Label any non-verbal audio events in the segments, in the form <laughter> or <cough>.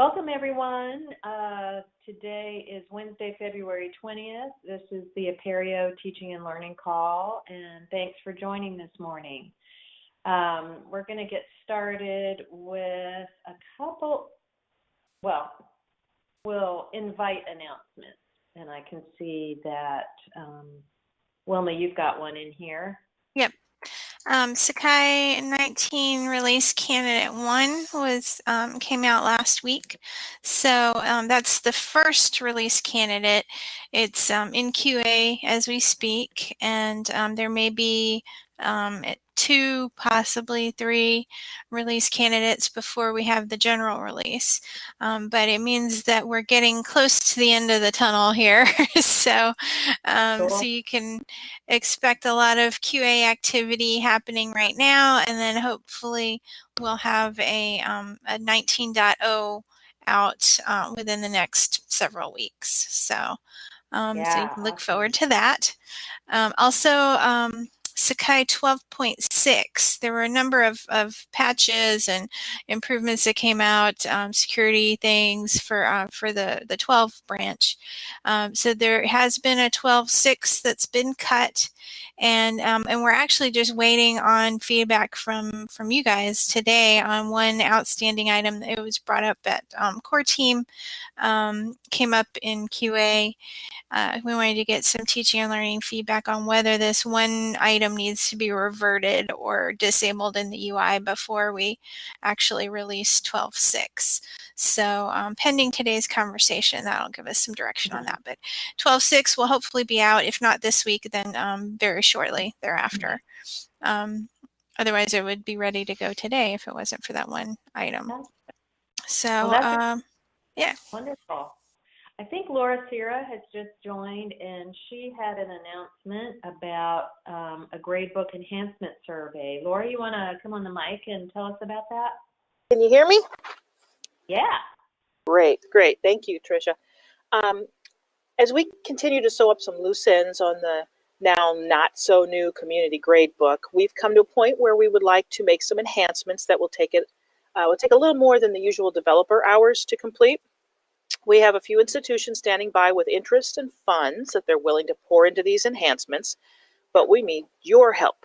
Welcome, everyone. Uh, today is Wednesday, February 20th. This is the Apereo Teaching and Learning Call, and thanks for joining this morning. Um, we're going to get started with a couple, well, we'll invite announcements, and I can see that, um, Wilma, you've got one in here. Yep. Um, Sakai 19 release candidate one was um, came out last week. So um, that's the first release candidate. It's um, in QA as we speak, and um, there may be um, two, possibly three release candidates before we have the general release. Um, but it means that we're getting close to the end of the tunnel here. <laughs> so, um, cool. so you can expect a lot of QA activity happening right now, and then hopefully we'll have a, um, a 19.0 out uh, within the next several weeks. So, um, yeah. so you can look forward to that. Um, also, um, Sakai 12.6, there were a number of, of patches and improvements that came out, um, security things for uh, for the, the 12 branch. Um, so there has been a 12.6 that's been cut, and um, and we're actually just waiting on feedback from from you guys today on one outstanding item that was brought up at um, core team, um, came up in QA. Uh, we wanted to get some teaching and learning feedback on whether this one item needs to be reverted or disabled in the UI before we actually release 12.6. So um, pending today's conversation, that'll give us some direction on that. But 12.6 will hopefully be out, if not this week, then um, very shortly thereafter. Um, otherwise, it would be ready to go today if it wasn't for that one item. So, well, um, yeah. Wonderful. I think Laura Sierra has just joined and she had an announcement about um, a gradebook enhancement survey. Laura, you want to come on the mic and tell us about that? Can you hear me? Yeah. Great, great. Thank you, Tricia. Um, as we continue to sew up some loose ends on the now not so new community grade book, we've come to a point where we would like to make some enhancements that will take it uh, will take a little more than the usual developer hours to complete. We have a few institutions standing by with interest and funds that they're willing to pour into these enhancements, but we need your help.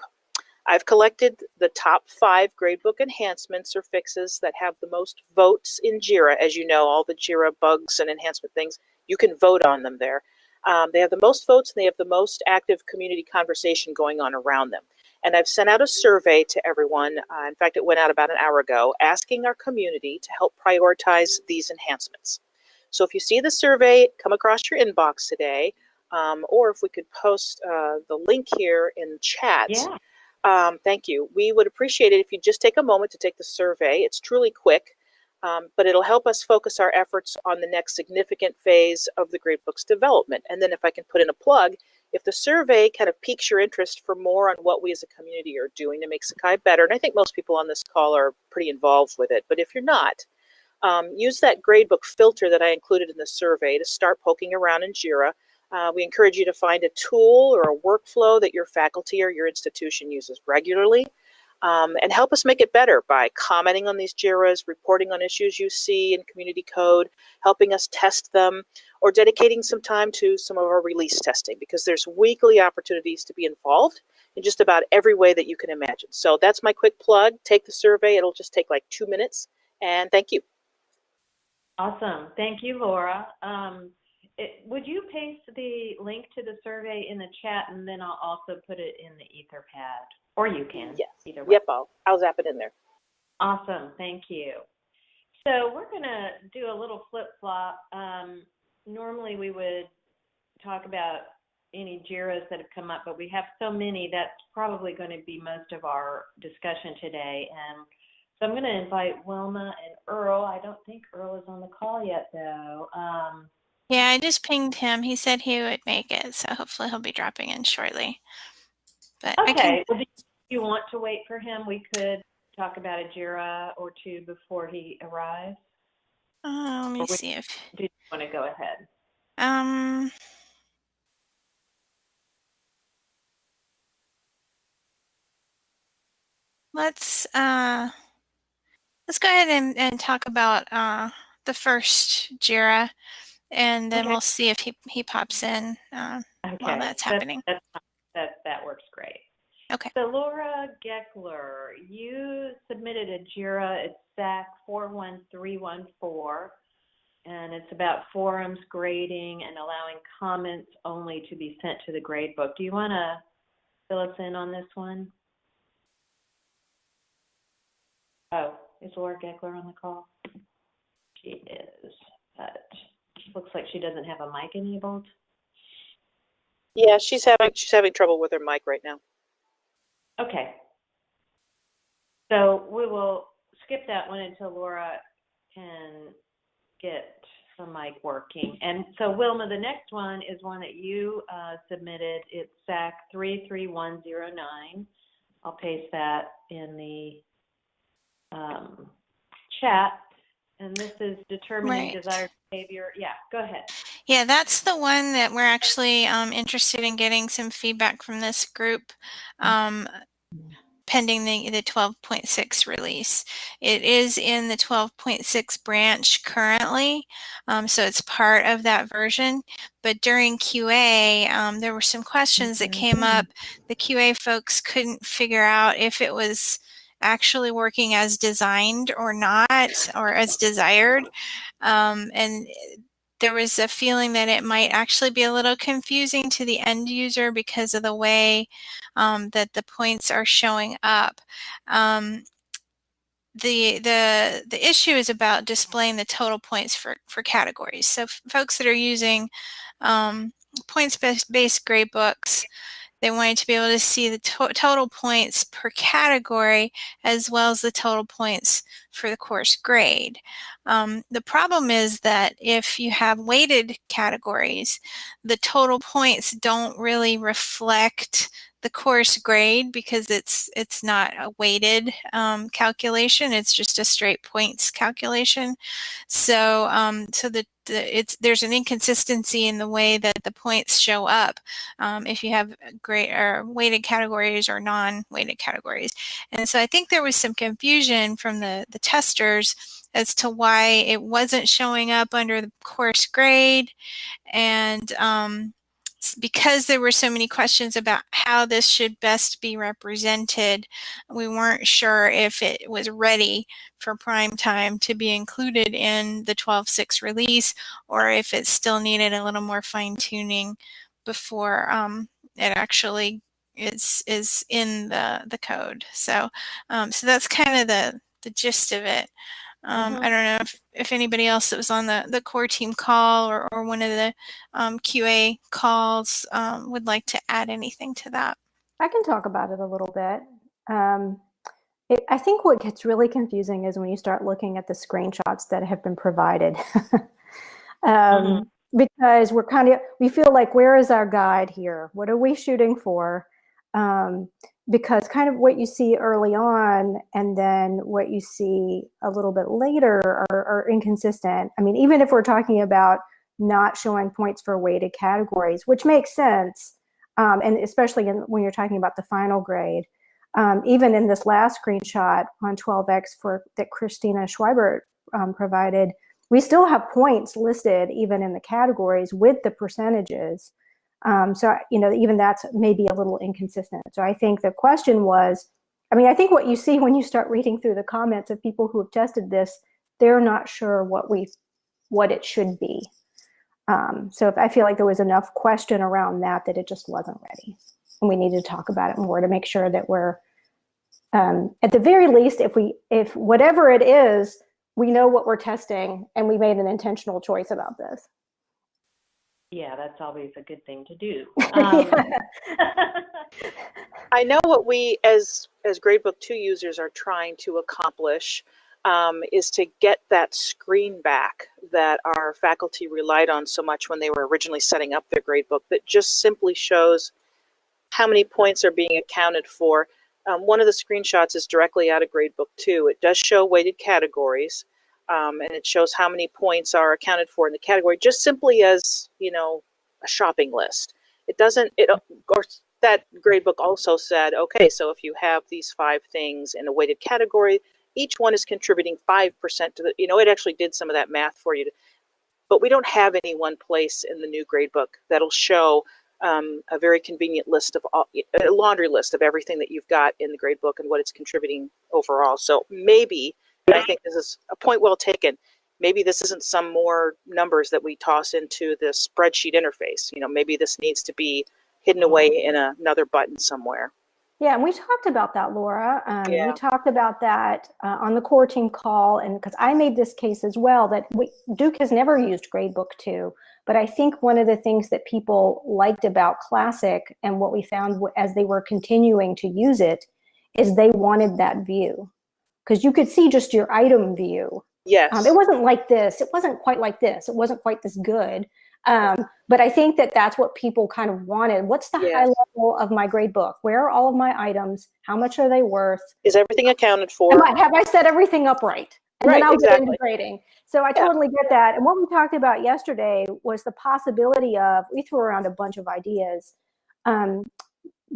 I've collected the top five gradebook enhancements or fixes that have the most votes in JIRA. As you know, all the JIRA bugs and enhancement things, you can vote on them there. Um, they have the most votes and they have the most active community conversation going on around them. And I've sent out a survey to everyone. Uh, in fact, it went out about an hour ago, asking our community to help prioritize these enhancements. So if you see the survey come across your inbox today, um, or if we could post uh, the link here in chat. Yeah. Um, thank you. We would appreciate it if you just take a moment to take the survey. It's truly quick, um, but it'll help us focus our efforts on the next significant phase of the Gradebook's development. And then if I can put in a plug, if the survey kind of piques your interest for more on what we as a community are doing to make Sakai better, and I think most people on this call are pretty involved with it, but if you're not, um, use that gradebook filter that I included in the survey to start poking around in JIRA. Uh, we encourage you to find a tool or a workflow that your faculty or your institution uses regularly um, and help us make it better by commenting on these JIRAs, reporting on issues you see in community code, helping us test them, or dedicating some time to some of our release testing because there's weekly opportunities to be involved in just about every way that you can imagine. So that's my quick plug. Take the survey. It'll just take like two minutes. And thank you. Awesome. Thank you, Laura. Um, it, would you paste the link to the survey in the chat and then I'll also put it in the Etherpad? Or you can. Yes. Either way. Yep, I'll, I'll zap it in there. Awesome. Thank you. So we're going to do a little flip flop. Um, normally we would talk about any JIRAs that have come up, but we have so many that's probably going to be most of our discussion today. And so I'm going to invite Wilma and Earl. I don't think Earl is on the call yet, though. Um, yeah, I just pinged him. He said he would make it, so hopefully he'll be dropping in shortly. But okay. Can... Well, do you want to wait for him? We could talk about a JIRA or two before he arrives. Uh, let me or see if. Do you want to go ahead? Um. Let's uh Let's go ahead and, and talk about uh, the first JIRA, and then Okay. we'll see if he, he pops in uh, Okay. while that's that- happening. That, that, that works great. Okay. So Laura Geckler, you submitted a JIRA, it's SAK 41314, and it's about forums grading and allowing comments only to be sent to the grade book. Do you want to fill us in on this one? Oh, is Laura Geckler on the call? She is, but looks like she doesn't have a mic enabled. Yeah, she's having she's having trouble with her mic right now. Okay. So we will skip that one until Laura can get the mic working. And so Wilma, the next one is one that you uh, submitted. It's SAK 33109. I'll paste that in the um, chat. And this is determining Right. desired behavior. Yeah, go ahead. Yeah, that's the one that we're actually um, interested in getting some feedback from this group um, pending the, the 12.6 release. It is in the 12.6 branch currently, um, so it's part of that version. But during QA, um, there were some questions that came up. The QA folks couldn't figure out if it was actually working as designed or not, or as desired. Um, and there was a feeling that it might actually be a little confusing to the end user because of the way um, that the points are showing up. Um, the the the issue is about displaying the total points for for categories. So folks that are using um, points based, based grade books, they wanted to be able to see the to- total points per category as well as the total points for the course grade. Um, the problem is that if you have weighted categories, the total points don't really reflect the course grade because it's it's not a weighted um, calculation. It's just a straight points calculation. So um, so the, the it's there's an inconsistency in the way that the points show up um, if you have great or weighted categories or non-weighted categories. And so I think there was some confusion from the the testers as to why it wasn't showing up under the course grade and um, because there were so many questions about how this should best be represented, we weren't sure if it was ready for prime time to be included in the 12.6 release or if it still needed a little more fine tuning before um, it actually is is in the the code. So um, so that's kind of the the gist of it. Um, Mhm. I don't know if, if anybody else that was on the, the core team call or, or one of the um, QA calls um, would like to add anything to that. I can talk about it a little bit. Um, it, I think what gets really confusing is when you start looking at the screenshots that have been provided. <laughs> um, Because we're kind of, we feel like, where is our guide here? What are we shooting for? Um, because kind of what you see early on and then what you see a little bit later are, are inconsistent. I mean, even if we're talking about not showing points for weighted categories, which makes sense, um, and especially in, when you're talking about the final grade. Um, even in this last screenshot on 12x for that Christina Schweibert um, provided, we still have points listed even in the categories with the percentages. Um, so you know even that's maybe a little inconsistent. So I think the question was, I mean, I think what you <laughs> see when you start reading through the comments of people who have tested this, they're not sure what we what it should be. Um, so if I feel like there was enough question around that that it just wasn't ready, and we need to talk about it more to make sure that we're um, at the very least, if we if whatever it is, we know what we're testing and we made an intentional choice about this. Yeah, that's always a good thing to do. <laughs> Um, <laughs> I know what we as as Gradebook 2 users are trying to accomplish um, is to get that screen back that our faculty relied on so much when they were originally setting up their gradebook that just simply shows how many points are being accounted for. Um, one of the screenshots is directly out of Gradebook 2. It does show weighted categories um, and it shows how many points are accounted for in the category just simply as, you know, a shopping list. It doesn't, it, course, that gradebook also said, okay, so if you have these five things in a weighted category, each one is contributing 5% to the, you know, it actually did some of that math for you. To, but we don't have any one place in the new gradebook that'll show um, a very convenient list of all, a laundry list of everything that you've got in the gradebook and what it's contributing overall. So maybe, I think this is a point well taken, maybe this isn't some more numbers that we toss into the spreadsheet interface. You know, maybe this needs to be hidden away in a, another button somewhere. Yeah, and we talked about that, Laura. Um, Yeah. We talked about that uh, on the core team call, and because I made this case as well that we, Duke has never used Gradebook 2, but I think one of the things that people liked about Classic and what we found as they were continuing to use it is they wanted that view because you could see just your item view. Yes. Um, it wasn't like this. It wasn't quite like this. It wasn't quite this good. Um, but I think that that's what people kind of wanted. What's the high level of my grade book? Where are all of my items? How much are they worth? is everything accounted for? I, have I set everything up right? And Right, then I'll get exactly. into grading. So I Yeah. totally get that. And what we talked about yesterday was the possibility of, we threw around a bunch of ideas. Um,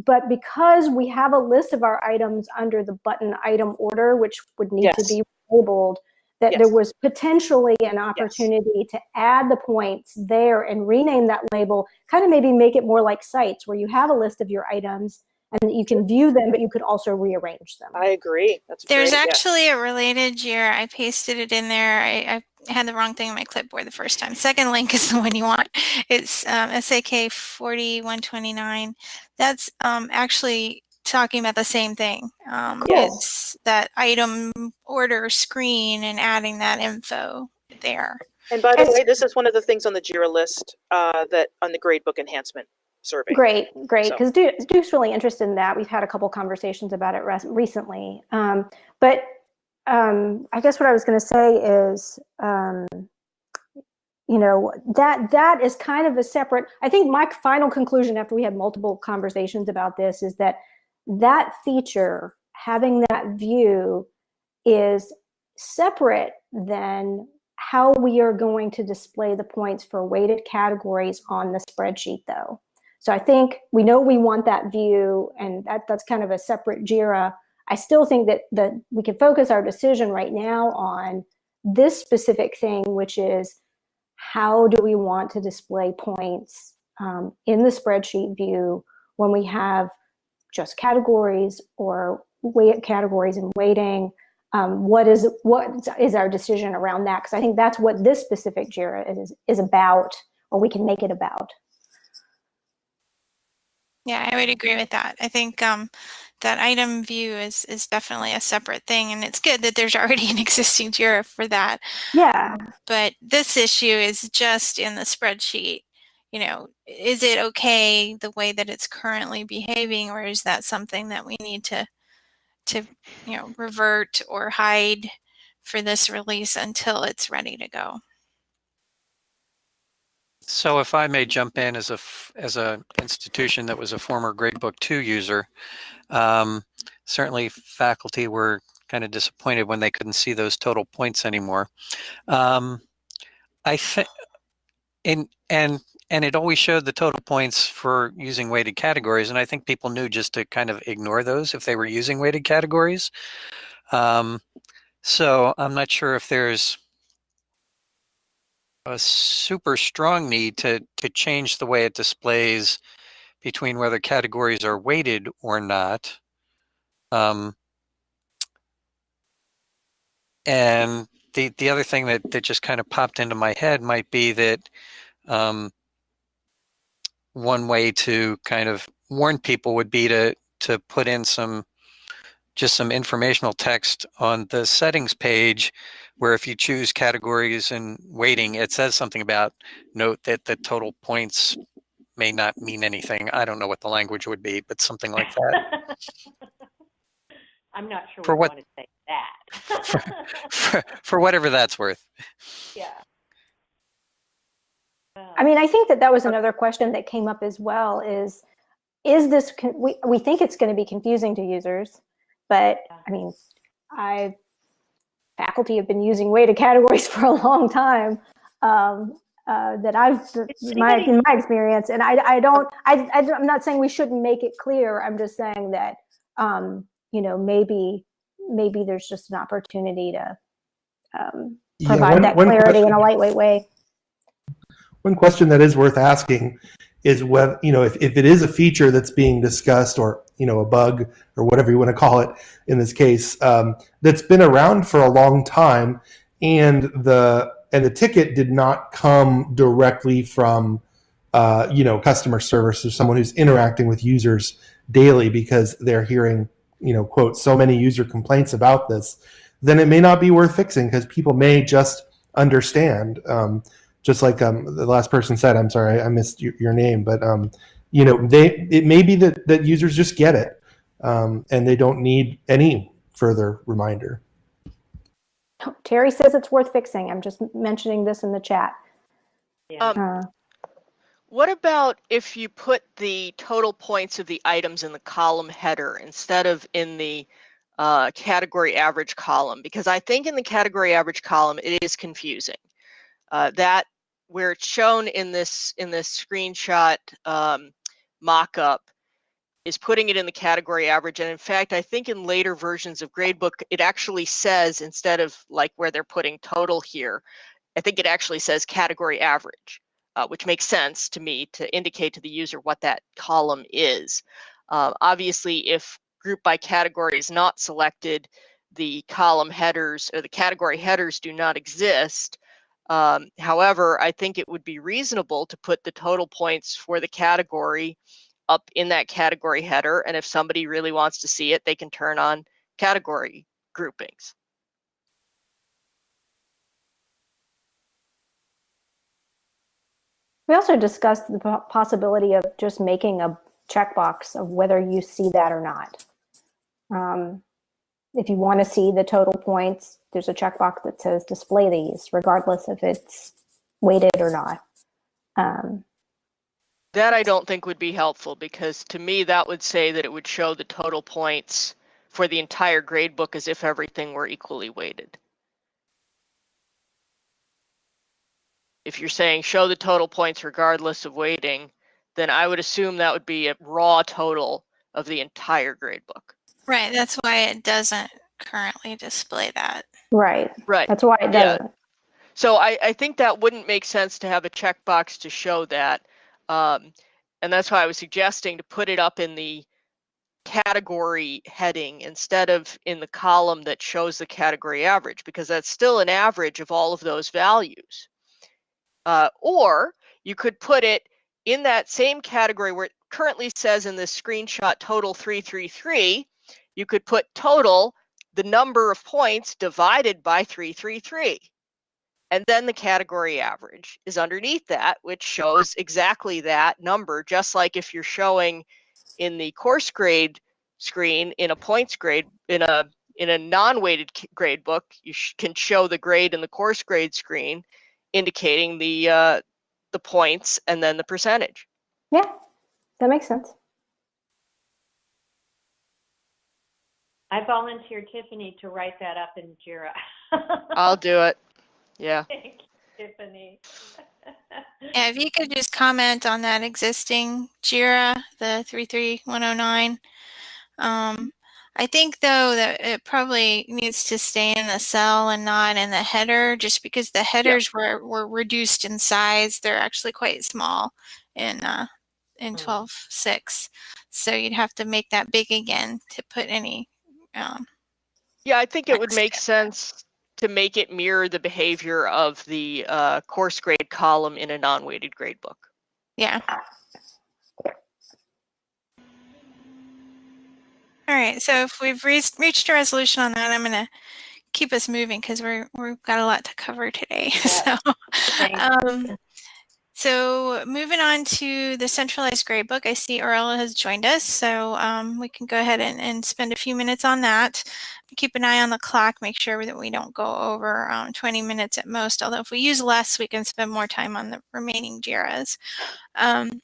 but because we have a list of our items under the button item order, which would need to be labeled, that Yes. there was potentially an opportunity to add the points there and rename that label, kind of maybe make it more like sites where you have a list of your items and you can view them, but you could also rearrange them. I agree. That's There's great. yeah. actually a related JIRA. I pasted it in there. I, I had the wrong thing in my clipboard the first time. Second link <laughs> is the one you want. It's um, SAK 4129. That's um, actually talking about the same thing. Um, Yes. It's that item order screen and adding that info there. And by the And- way, this is one of the things on the JIRA list uh, that on the gradebook enhancement survey. Great, great. So- Because Duke's really interested in that. We've had a couple conversations about it recently. Um, but um, I guess what I was going to say is, um, you know, that that is kind of a separate. I think my final conclusion after we had multiple conversations about this is that that feature, having that view, is separate than how we are going to display the points for weighted categories on the spreadsheet, though. So I think we know we want that view, and that, that's kind of a separate JIRA. I still think that that we can focus our decision right now on this specific thing, which is how do we want to display points um, in the spreadsheet view when we have just categories or weight categories and weighting. Um, what is what is our decision around that? Because I think that's what this specific JIRA is is about, or we can make it about. Yeah, I would agree with that. I think um, that item view is is definitely a separate thing, and it's good that there's <laughs> already an existing JIRA for that. Yeah, But this issue is just in the spreadsheet. You know, is it okay the way that it's currently behaving, or is that something that we need to to you know revert or hide for this release until it's ready to go? So if I may jump in as a as a institution that was a former Gradebook 2 user, um, certainly faculty were kind of disappointed when they couldn't see those total points anymore. Um, I think, and and and it always showed the total points for using weighted categories, and I think people knew just to kind of ignore those if they were using weighted categories. Um, so I'm not sure if there's a super strong need to to change the way it displays between whether categories are weighted or not. Um, and the the other thing that that just kind of popped into my head might be that um, one way to kind of warn people would be to to put in some just some informational text on the settings page where if you choose categories and weighting, it says something about note that the total points may not mean anything. I don't know what the language would be, but something like that. <laughs> I'm not sure For we what- to say that. <laughs> for, for whatever that's worth. yeah. I mean, I think that that was another question that came up as well. Is is this con- we we think it's going to be confusing to users, but I mean, I faculty have been using weighted categories <laughs> for a long time. Um, uh, that I've my in my experience, and I I don't I, I I'm not saying we shouldn't make it clear. I'm just saying that um, you know maybe maybe there's just an opportunity to um, Yeah, provide one- that one clarity in a lightweight way. One question that is worth asking is whether, you know, if, if it is a feature that's being discussed or, you know, a bug or whatever you want to call it in this case, um, that's been around for a long time and the, and the ticket did not come directly from, uh, you know, customer service or someone who's interacting with users daily because they're hearing, you know, quote, so many user complaints about this, then it may not be worth fixing because people may just understand. Um, just like um, the last person said, I'm sorry, I missed your, your name, but um, you know, they it may be that that users just get it, um, and they don't need any further reminder. Terry says it's worth fixing. I'm just mentioning this in the chat. Yeah. Um, Uh, What about if you put the total points of the items in the column header instead of in the uh, category average column? Because I think in the category average column, it is confusing. Uh, that where it's shown in this in this screenshot um, mock-up is putting it in the category average. And in fact, I think in later versions of Gradebook, it actually says instead of like where they're putting total here, I think it actually says category average uh, which makes sense to me to indicate to the user what that column is. Uh, obviously, if group by category is not selected, the column headers or the category headers do not exist. Um, however, I think it would be reasonable to put the total points for the category up in that category header. And if somebody really wants to see it, they can turn on category groupings. we also discussed the possibility of just making a checkbox of whether you see that or not. Um, if you want to see the total points, there's a checkbox that says display these, regardless if it's weighted or not. Um, That I don't think would be helpful because to me that would say that it would show the total points for the entire grade book as if everything were equally weighted. If you're saying show the total points regardless of weighting, then I would assume that would be a raw total of the entire grade book. Right, that's why it doesn't currently display that. right. Right. That's why it Yeah. doesn't. So I, I think that wouldn't make sense to have a checkbox to show that. Um, and that's why I was suggesting to put it up in the category heading instead of in the column that shows the category average, because that's still an average of all of those values. Uh, or you could put it in that same category where it currently says in this screenshot total 333, you could put total, the number of points divided by 333. And then the category average is underneath that, which shows exactly that number, just like if you're showing in the course grade screen in a points grade, in a in a non-weighted grade book, you can show the grade in the course grade screen, indicating the uh, the points and then the percentage. Yeah, that makes sense. I volunteer Tiffany to write that up in JIRA. <laughs> I'll do it. Yeah. Thank you, Tiffany. <laughs> Yeah, if you could just comment on that existing JIRA, the 33109. Um, I think though that it probably needs to stay in the cell and not in the header, just because the headers were, were reduced in size. They're actually quite small in uh, in Mm. 12.6. So you'd have to make that big again to put any. Um, Yeah, I think it would make step. sense to make it mirror the behavior of the uh, course grade column in a non-weighted grade book. yeah. All right. So if we've re- reached a resolution on that, I'm going to keep us moving because we're we've got a lot to cover today. <laughs> so, um, so moving on to the centralized gradebook, I see Orella has joined us, so um, we can go ahead and, and spend a few minutes on that. Keep an eye on the clock, make sure that we don't go over um, 20 minutes at most. Although if we use less, we can spend more time on the remaining JIRAs. Um,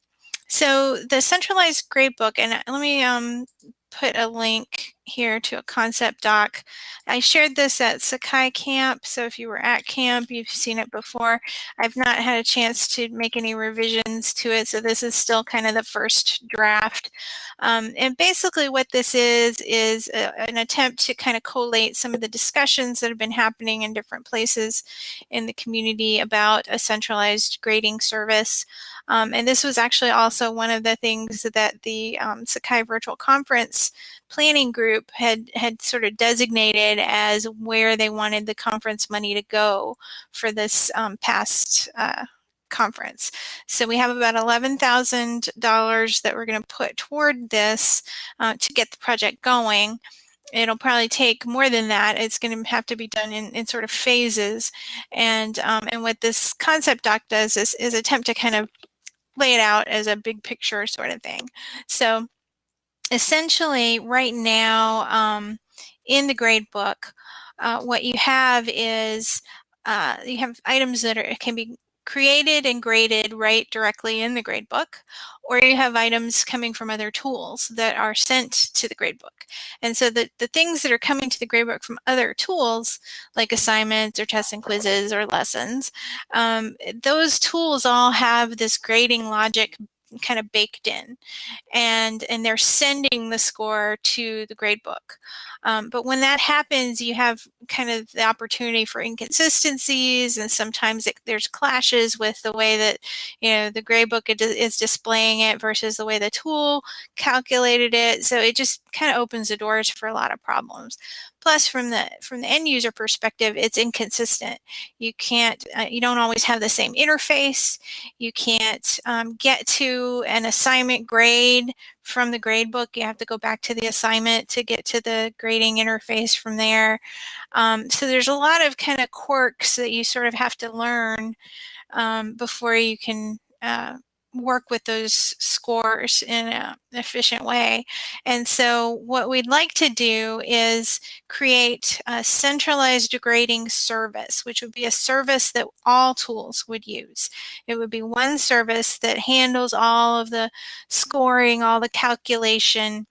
so the centralized gradebook, and let me um, put a link here to a concept doc. I shared this at Sakai Camp, so if you were at camp, you've seen it before. I've not had a chance to make any revisions to it, so this is still kind of the first draft. Um, and basically what this is, is a, an attempt to kind of collate some of the discussions that have been happening in different places in the community about a centralized grading service. Um, and this was actually also one of the things that the um, Sakai Virtual Conference planning group had, had sort of designated as where they wanted the conference money to go for this um, past uh, conference. So we have about $11,000 that we're going to put toward this uh, to get the project going it'll probably take more than that. It's going to have to be done in, in sort of phases. And um, and what this concept doc does is, is attempt to kind of lay it out as a big picture sort of thing. So essentially right now um, in the grade book, uh, what you have is uh, you have items that are, can be created and graded right directly in the gradebook, or you have items coming from other tools that are sent to the gradebook. And so the, the things that are coming to the gradebook from other tools, like assignments or tests and quizzes or lessons, um, those tools all have this grading logic kind of baked in and and they're sending the score to the gradebook um, but when that happens you have kind of the opportunity for inconsistencies and sometimes it, there's clashes with the way that you know the gradebook is displaying it versus the way the tool calculated it so it just kind of opens the doors for a lot of problems Plus, from the from the end user perspective, it's inconsistent. You can't, uh, you don't always have the same interface. You can't um, get to an assignment grade from the grade book. You have to go back to the assignment to get to the grading interface from there. Um, so there's a lot of kind of quirks that you sort of have to learn um, before you can uh, work with those scores in an efficient way. And so what we'd like to do is create a centralized grading service, which would be a service that all tools would use. It would be one service that handles all of the scoring, all the calculation,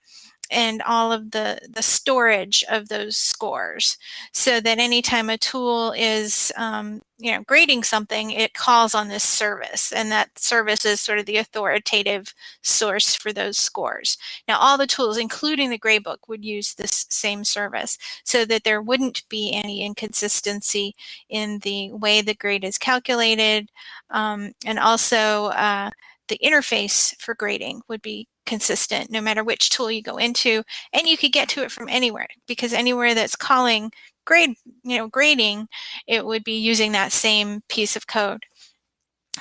and all of the, the storage of those scores so that anytime a tool is um, you know grading something it calls on this service and that service is sort of the authoritative source for those scores. Now all the tools including the gradebook would use this same service so that there wouldn't be any inconsistency in the way the grade is calculated um, and also uh, the interface for grading would be consistent no matter which tool you go into and you could get to it from anywhere because anywhere that's calling grade you know grading it would be using that same piece of code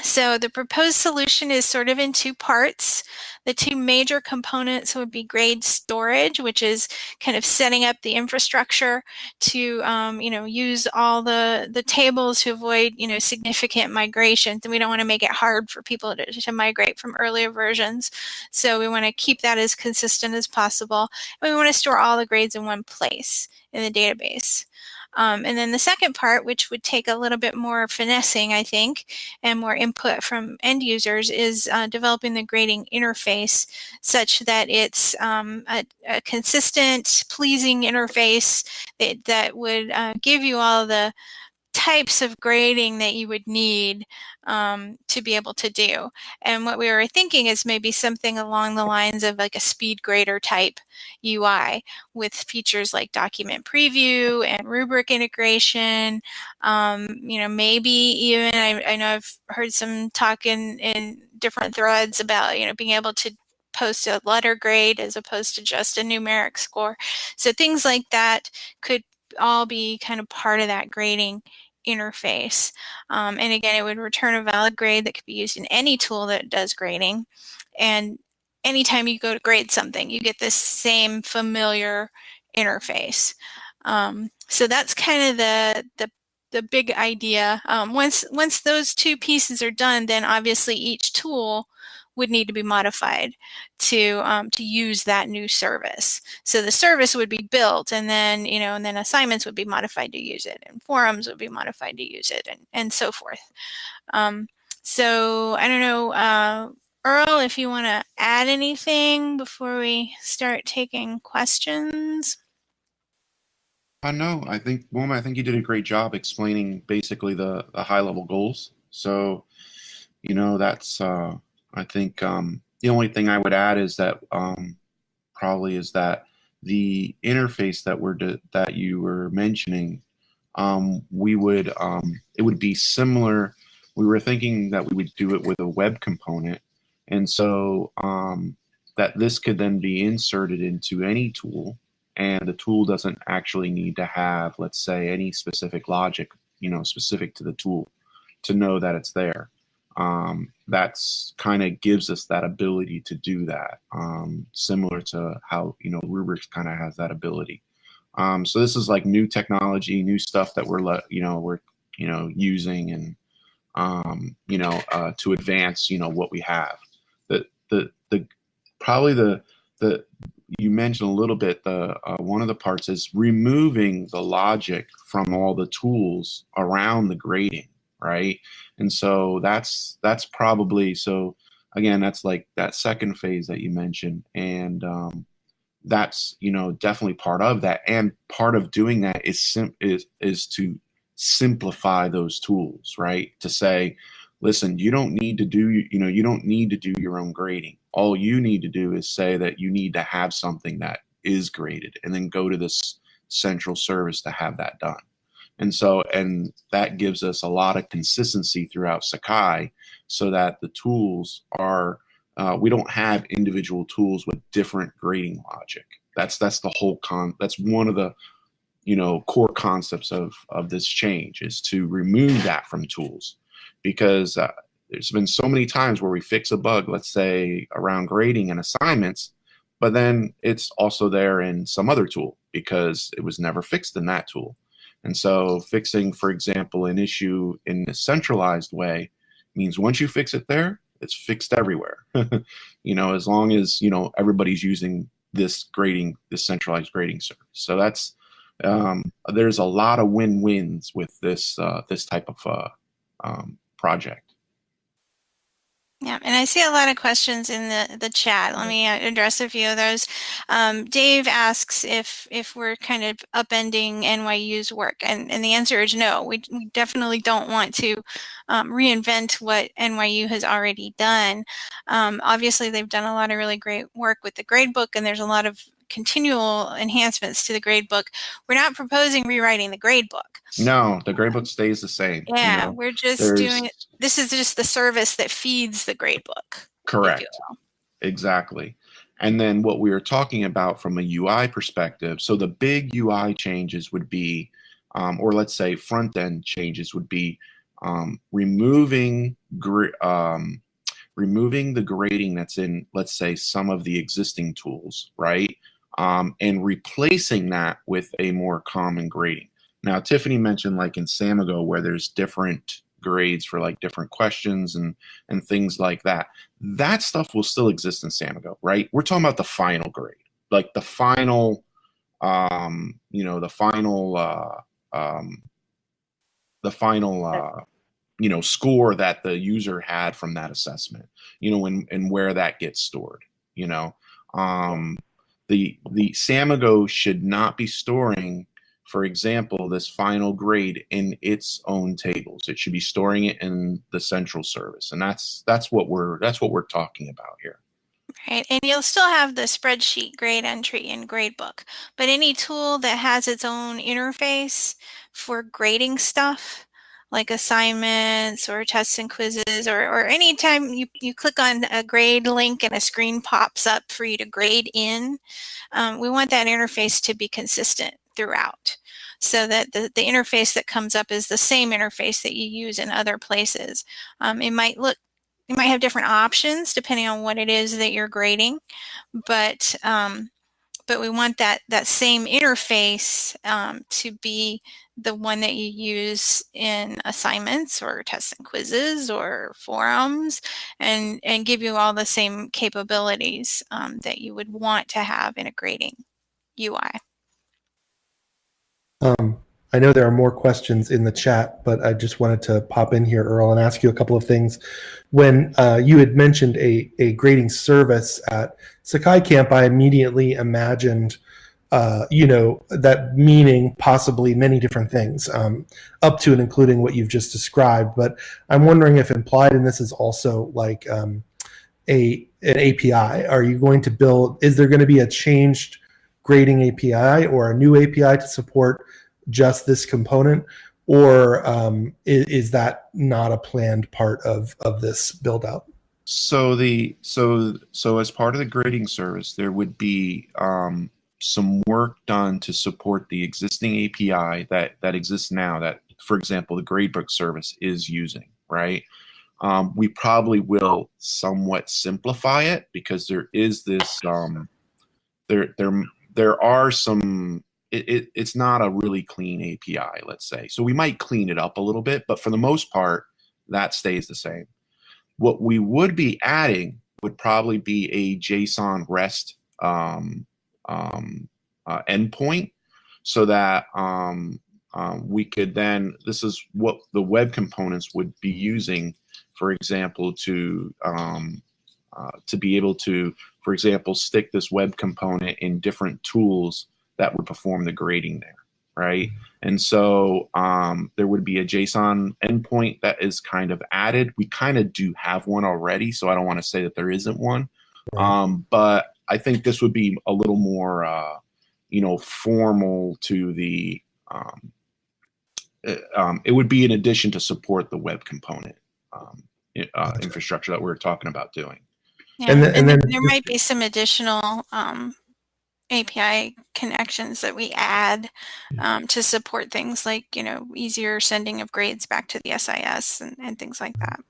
so the proposed solution is sort of in two parts. The two major components would be grade storage, which is kind of setting up the infrastructure to, um, you know, use all the, the tables to avoid, you know, significant migrations. And we don't want to make it hard for people to, to migrate from earlier versions. So we want to keep that as consistent as possible. And we want to store all the grades in one place in the database. Um, and then the second part, which would take a little bit more finessing, I think, and more input from end users, is uh, developing the grading interface such that it's um, a, a, consistent, pleasing interface that, that would uh, give you all the types of grading that you would need um, to be able to do. And what we were thinking is maybe something along the lines of like a speed grader type UI with features like document preview and rubric integration. Um, you know, maybe even, I, I, know I've heard some talk in, in different threads about, you know, being able to post a letter grade as opposed to just a numeric score. So things like that could all be kind of part of that grading interface. Um, and again, it would return a valid grade that could be used in any tool that does grading. And anytime you go to grade something, you get this same familiar interface. Um, so that's kind of the, the, the big idea. Um, once, once those two pieces are done, then obviously each tool would need to be modified to um, to use that new service. So the service would be built and then, you know, and then assignments would be modified to use it and forums would be modified to use it and, and so forth. Um, so I don't know, uh, Earl, if you want to add anything before we start taking questions. Uh, no, I think, well, I think you did a great job explaining basically the, the high level goals. So, you know, that's, uh, I think um, the only thing I would add is that um, probably is that the interface that we're that you were mentioning, um, we would um, it would be similar. We were thinking that we would do it with a web component, and so um, that this could then be inserted into any tool, and the tool doesn't actually need to have, let's say, any specific logic, you know, specific to the tool, to know that it's there um, that's kind of gives us that ability to do that um, similar to how you know rubrics kind of has that ability. Um, so this is like new technology new stuff that we're you know we're you know using and um, you know uh, to advance you know what we have. The the the probably the the you mentioned a little bit the uh, one of the parts is removing the logic from all the tools around the grading right? And so that's that's probably so again that's like that second phase that you mentioned. And um, that's you know definitely part of that. And part of doing that is sim- is is to simplify those tools right? To say listen you don't need to do you know you don't need to do your own grading. All you need to do is say that you need to have something that is graded and then go to this central service to have that done and so, and that gives us a lot of consistency throughout Sakai so that the tools are, uh, we don't have individual tools with different grading logic. That's, that's the whole con, that's one of the, you know, core concepts of, of this change is to remove that from tools because uh, there's been so many times where we fix a bug, let's say around grading and assignments, but then it's also there in some other tool because it was never fixed in that tool. And so fixing, for example, an issue in a centralized way means once you fix it there, it's fixed everywhere. <laughs> you know, as long as, you know, everybody's using this grading, this centralized grading service. So that's, um, there's a lot of win-wins with this, uh, this type of uh, um, project. Yeah, and I see a lot of questions in the, the chat. Let me uh, address a few of those. Um, Dave asks if if we're kind of upending NYU's work, and, and the answer is no. We, we definitely don't want to um, reinvent what NYU has already done. Um, obviously, they've done a lot of really great work with the gradebook, and there's a lot of continual enhancements to the gradebook. We're not proposing rewriting the gradebook. No, the gradebook stays the same. Yeah, you know, we're just doing it. This is just the service that feeds the gradebook. Correct. Exactly. And then what we are talking about from a UI perspective, so the big UI changes would be, um, or let's say front end changes would be um, removing um, removing the grading that's in, let's say, some of the existing tools, right? Um, and replacing that with a more common grading. Now, Tiffany mentioned like in Samigo where there's different grades for like different questions and and things like that. That stuff will still exist in Samigo, right? We're talking about the final grade, like the final, um, you know, the final, uh, um, the final, uh, you know, score that the user had from that assessment, you know, and and where that gets stored, you know. Um, the the Samigo should not be storing, for example, this final grade in its own tables. It should be storing it in the central service, and that's that's what we're that's what we're talking about here. Right, and you'll still have the spreadsheet grade entry in gradebook, but any tool that has its own interface for grading stuff, like assignments or tests and quizzes, or, or anytime you, you click on a grade link and a screen pops up for you to grade in, um, we want that interface to be consistent throughout so that the, the interface that comes up is the same interface that you use in other places. Um, it might look you might have different options depending on what it is that you're grading, but um, but we want that that same interface um, to be the one that you use in assignments or tests and quizzes or forums and and give you all the same capabilities um, that you would want to have in a grading UI. Um, I know there are more questions in the chat, but I just wanted to pop in here, Earl, and ask you a couple of things. When uh, you had mentioned a, a grading service at Sakai Camp, I immediately imagined uh, you know, that meaning possibly many different things, um, up to and including what you've just described. But I'm wondering if implied in this is also like um, a an API. Are you going to build? Is there going to be a changed grading API or a new API to support just this component, or um, is, is that not a planned part of of this build out? So the so so as part of the grading service, there would be um, some work done to support the existing API that that exists now. That, for example, the gradebook service is using. Right. Um, we probably will somewhat simplify it because there is this um, there there there are some it, it, it's not a really clean API, let's say. So we might clean it up a little bit, but for the most part, that stays the same. What we would be adding would probably be a JSON REST um, um, uh, endpoint so that um, um, we could then, this is what the web components would be using, for example, to um, uh, to be able to, for example, stick this web component in different tools that would perform the grading there, right? And so um, there would be a JSON endpoint that is kind of added. We kind of do have one already, so I don't want to say that there isn't one. Um, but I think this would be a little more, uh, you know, formal to the. Um, uh, um, it would be in addition to support the web component um, uh, infrastructure that we are talking about doing. Yeah, And and, then- and then then there might be some additional um, API connections that we add um, to support things like, you know, easier sending of grades back to the SIS and, and things like that.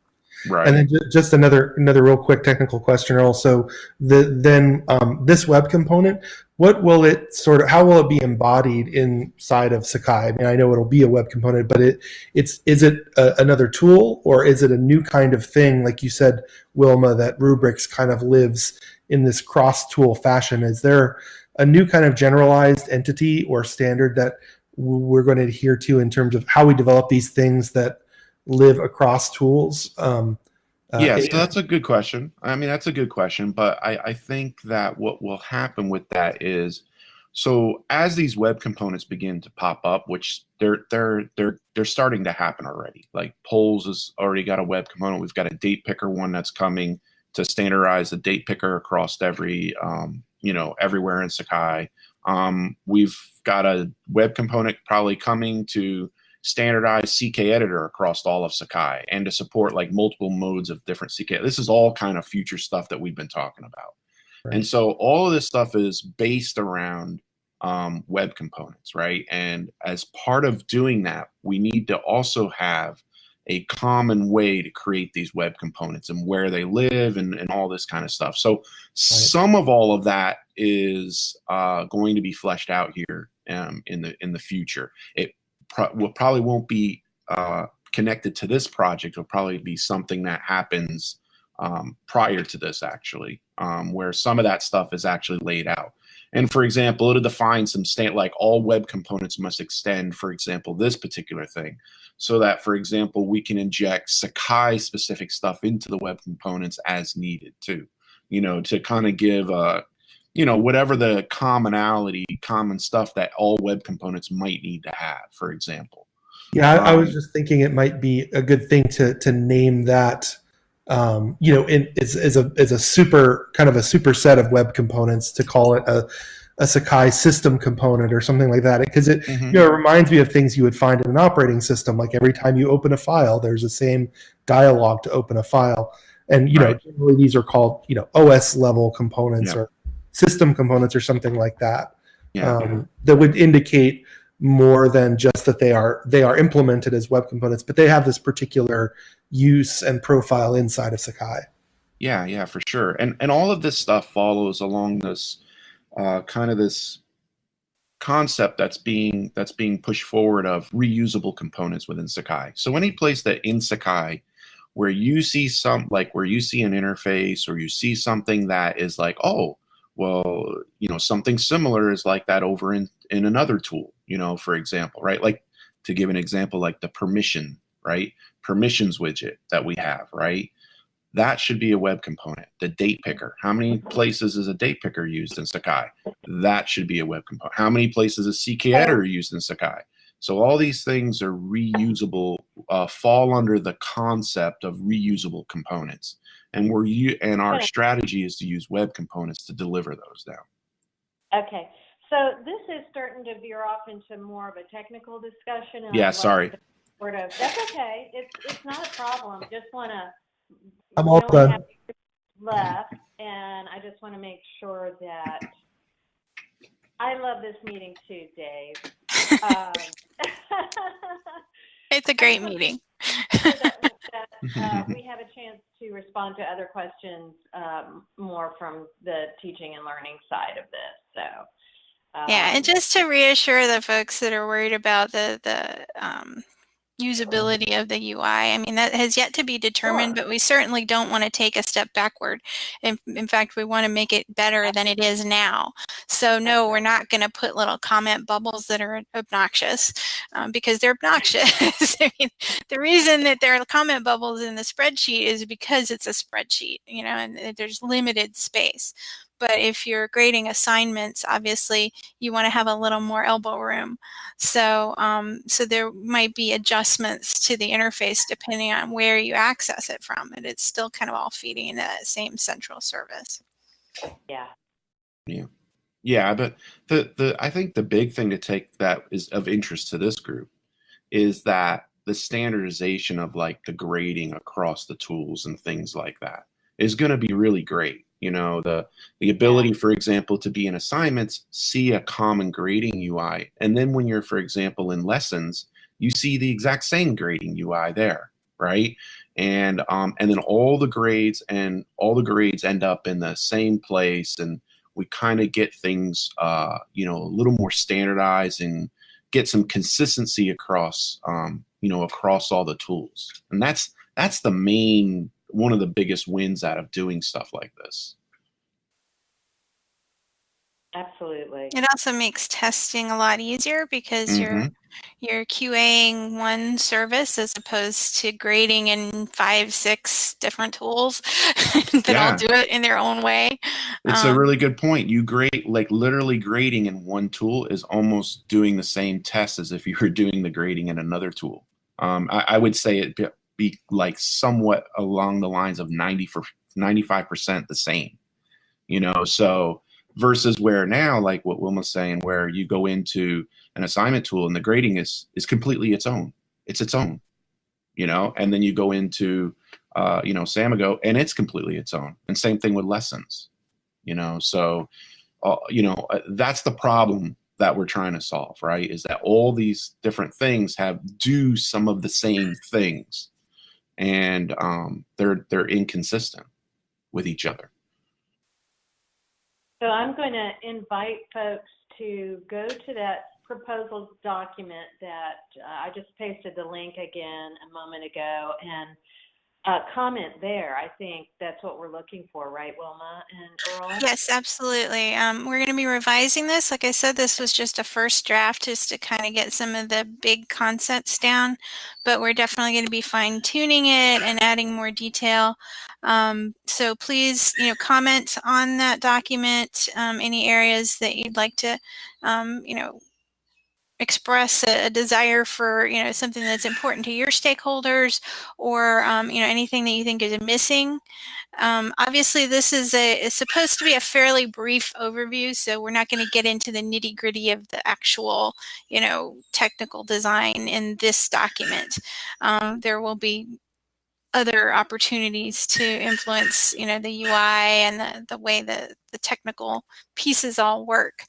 Right. And then just another another real quick technical question also. The then um, this web component, what will it sort of how will it be embodied inside of Sakai? I mean, I know it'll be a web component, but it it's is it a, another tool or is it a new kind of thing? Like you said, Wilma, that rubrics kind of lives in this cross tool fashion. Is there a new kind of generalized entity or standard that we're going to adhere to in terms of how we develop these things that live across tools? Um, uh, yeah, so that's a good question. I mean, that's a good question, but I, I think that what will happen with that is, so as these web components begin to pop up, which they're they're they're they're starting to happen already. Like polls has already got a web component. We've got a date picker one that's coming to standardize the date picker across every um, you know everywhere in Sakai. Um, we've got a web component probably coming to standardize CK editor across all of Sakai and to support like multiple modes of different CK. This is all kind of future stuff that we've been talking about. Right. And so all of this stuff is based around um, web components, right? And as part of doing that, we need to also have a common way to create these web components and where they live and, and all this kind of stuff. So some of all of that is uh, going to be fleshed out here um, in the in the future. It pro- will probably won't be uh, connected to this project. It'll probably be something that happens um, prior to this, actually, um, where some of that stuff is actually laid out. And for example, it'll define some state like all web components must extend, for example, this particular thing, so that, for example, we can inject Sakai specific stuff into the web components as needed too. You know, to kind of give a you know whatever the commonality common stuff that all web components might need to have for example Yeah, I, I was Um, just thinking it might be a good thing to to name that. Um, you know, in, as, as a as a super kind of a superset of web components to call it a a Sakai system component or something like that because it Mhm. you know it reminds me of things you would find in an operating system. Like every time you open a file, there's the same dialogue to open a file, and you know generally these are called you know OS level components Yeah. or system components or something like that yeah. um, that would indicate more than just that they are they are implemented as web components, but they have this particular use and profile inside of Sakai. yeah yeah for sure. And and all of this stuff follows along this uh, kind of this concept that's being that's being pushed forward of reusable components within sakai. So any place that in sakai where you see some like where you see an interface or you see something that is like oh well you know something similar is like that over in in another tool you know for example right like to give an example like the permission right permissions widget that we have right that should be a web component. The date picker. How many places is a date picker used in Sakai? That should be a web component. How many places is CK editor used in Sakai? So all these things are reusable, uh, fall under the concept of reusable components. And we're u- and our Okay. strategy is to use web components to deliver those now. Okay, so this is starting to veer off into more of a technical discussion. and Yeah, like sorry. Sort of, that's okay. It's, it's not a problem. Just want to. I'm all done. Left, and I just want to make sure that, I love this meeting too, Dave. <laughs> Um, <laughs> It's a great meeting. So that- that, uh, we have a chance to respond to other questions um, more from the teaching and learning side of this. So Yeah, um, and just to reassure the folks that are worried about the the um, usability of the UI, I mean that has yet to be determined, but we certainly don't want to take a step backward. In, in fact, we want to make it better than it is now. So no, we're not going to put little comment bubbles that are obnoxious um, because they're obnoxious. <laughs> I mean, the reason that there are comment bubbles in the spreadsheet is because it's a spreadsheet, you know, and uh, there's limited space. But if you're grading assignments, obviously you want to have a little more elbow room. So, um, so there might be adjustments to the interface depending on where you access it from, and it's still kind of all feeding into that same central service. yeah. Yeah, but the the I think the big thing to take that is of interest to this group is that the standardization of like the grading across the tools and things like that is going to be really great. You know, the the ability, for example, to be in assignments, see a common grading UI, and then when you're, for example, in lessons, you see the exact same grading UI there, right? And um, and then all the grades and all the grades end up in the same place and we kind of get things uh, you know a little more standardized and get some consistency across um, you know across all the tools. And that's that's the main one of the biggest wins out of doing stuff like this Absolutely. It also makes testing a lot easier because you're Mhm. you're QAing one service as opposed to grading in five, six different tools <laughs> that Yeah. all do it in their own way. it's a Um, really good point you grade like literally grading in one tool is almost doing the same test as if you were doing the grading in another tool um, I, I would say it be, like somewhat along the lines of 90 for 95% the same you know? So versus where now like what wilma's saying where you go into an assignment tool and the grading is is completely its own. It's its own you know? And then you go into uh, you know Samigo and it's completely its own. And same thing with lessons you know? So uh, you know uh, that's the problem that we're trying to solve right? Is that all these different things have do some of the same things and um, they're they're inconsistent with each other. So I'm going to invite folks to go to that proposal document that uh, I just pasted the link again a moment ago and uh, comment there. I think that's what we're looking for, right, Wilma and Earl? Yes, absolutely. Um, we're going to be revising this. Like I said, this was just a first draft just to kind of get some of the big concepts down, but we're definitely going to be fine tuning it and adding more detail. Um, so please, you know, comment on that document, um, any areas that you'd like to, um, you know, express a, a desire for you know something that's important to your stakeholders or um, you know anything that you think is missing. Um, obviously this is a it's supposed to be a fairly brief overview so we're not going to get into the nitty gritty of the actual you know technical design in this document. Um, there will be other opportunities to influence you know the ui and the, the way that the technical pieces all work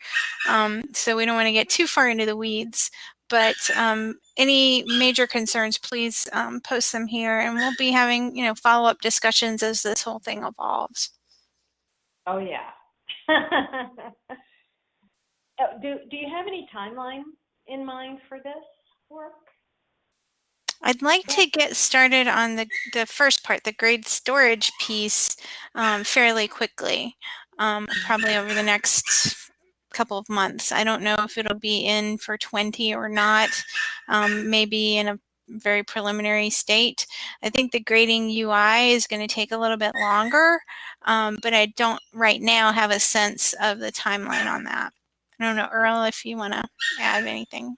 um, so we don't want to get too far into the weeds but um, any major concerns please um, post them here and we'll be having you know follow-up discussions as this whole thing evolves Oh, yeah. Oh, <laughs> do, do you have any timeline in mind for this work? I'd like to get started on the, the first part, the grade storage piece, um, fairly quickly, um, probably over the next couple of months. I don't know if it'll be in for 20 or not. Um, maybe in a very preliminary state. I think the grading UI is going to take a little bit longer, um, but I don't right now have a sense of the timeline on that. I don't know, Earl, if you want to add anything.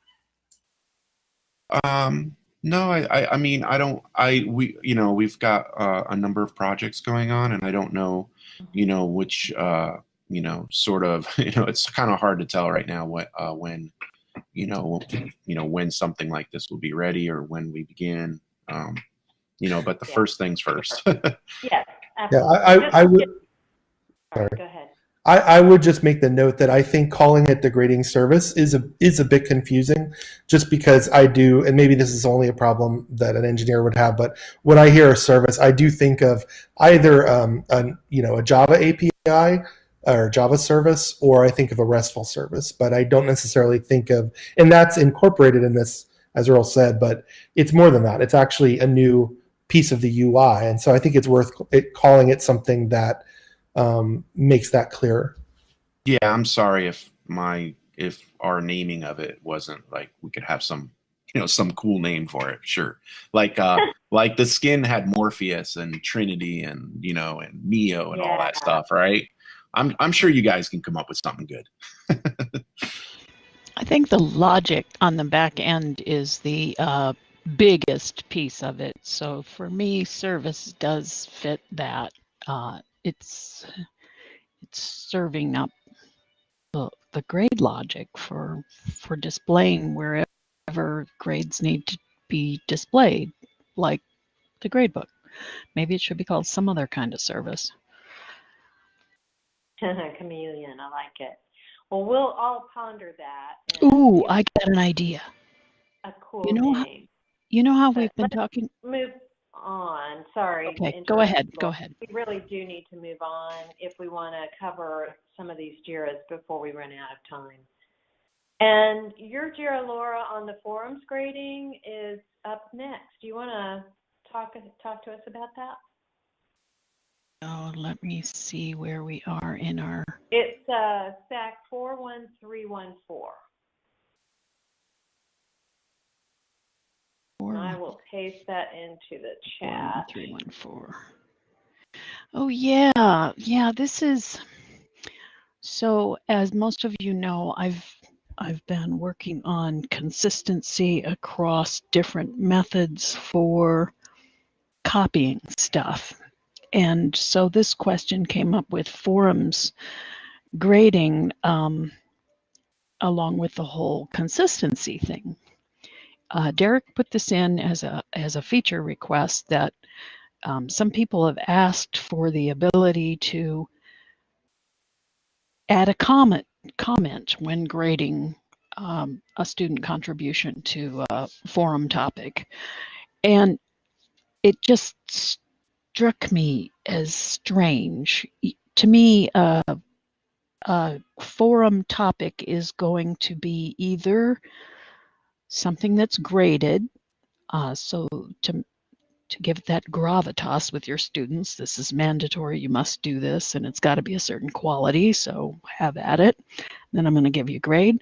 Um, no, I, I, I mean, I don't, I, we, you know, we've got uh, a number of projects going on, and I don't know, you know, which, uh, you know, sort of, <laughs> you know, it's kind of hard to tell right now what, uh, when, you know, you know, when something like this will be ready or when we begin. Um, you know, but the Yeah. first things first. Yes, <laughs> Yeah, absolutely. I, I, I would. Sorry, sorry. go ahead. I, I would just make the note that I think calling it the grading service is a is a bit confusing, just because I do, and maybe this is only a problem that an engineer would have. But when I hear a service, I do think of either um, you know a Java API or Java service, or I think of a RESTful service. But I don't necessarily think of, and that's incorporated in this, as Earl said. But it's more than that. It's actually a new piece of the UI, and so I think it's worth it, calling it something that um, makes that clearer. yeah, I'm sorry if my, if our naming of it wasn't like, we could have some, you know, some cool name for it. Sure. Like, uh, <laughs> like the skin had Morpheus and Trinity and, you know, and Neo and all that stuff, right? I'm, I'm sure you guys can come up with something good. <laughs> I think the logic on the back end is the uh, biggest piece of it. So for me, service does fit that. Uh, it's it's serving up the, the grade logic for for displaying wherever grades need to be displayed, like the grade book. Maybe it should be called some other kind of service. <laughs> Chameleon, I like it. Well, we'll all ponder that. Ooh, I got an idea. a cool you know how- name. You know how But we've been talking? Move on. Sorry. Okay, go ahead. Go ahead. We really do need to move on if we want to cover some of these JIRAs before we run out of time. And your JIRA, Laura, on the forums grading is up next. Do you want to talk talk to us about that? Oh, let me see where we are in our. It's uh, SAK 41314. And I will paste that into the chat. Three one four. Oh yeah, yeah. This is so. As most of you know, I've I've been working on consistency across different methods for copying stuff, and so this question came up with forums grading, um, along with the whole consistency thing. Uh, Derek put this in as a as a feature request that um, some people have asked for the ability to add a comment comment when grading um, a student contribution to a forum topic, and it just struck me as strange. To me, uh, a forum topic is going to be either something that's graded. Uh, so to to give that gravitas with your students, this is mandatory. You must do this, and it's got to be a certain quality. So have at it. Then I'm going to give you grade.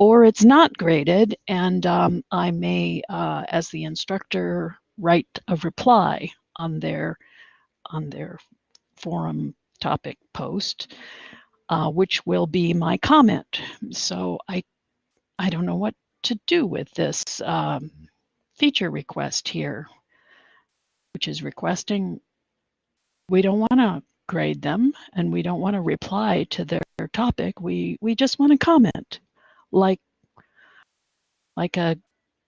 Or it's not graded, and um, I may, uh, as the instructor, write a reply on their on their forum topic post, uh, which will be my comment. So I I don't know what to do with this um, feature request here, which is requesting we don't want to grade them and we don't want to reply to their topic. We we just want to comment, like like a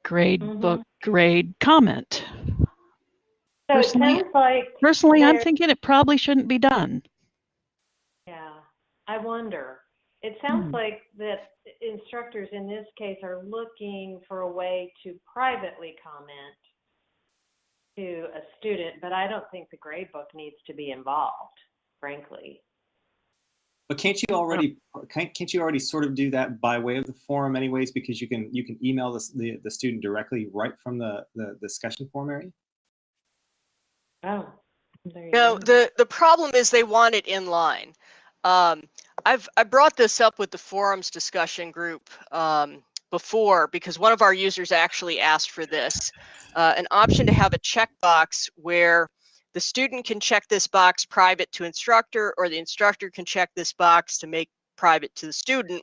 grade Mhm. book grade comment. So Personally- sounds like Personally, I'm thinking it probably shouldn't be done. Yeah, I wonder. It sounds Hmm. like that instructors in this case are looking for a way to privately comment to a student, but I don't think the grade book needs to be involved, frankly. But can't you already can't, can't you already sort of do that by way of the forum anyways because you can you can email the the, the student directly right from the, the discussion forum area? Oh, there you No, go. the the problem is they want it in line. Um, I've I brought this up with the forums discussion group um, before because one of our users actually asked for this, uh, an option to have a checkbox where the student can check this box private to instructor or the instructor can check this box to make private to the student.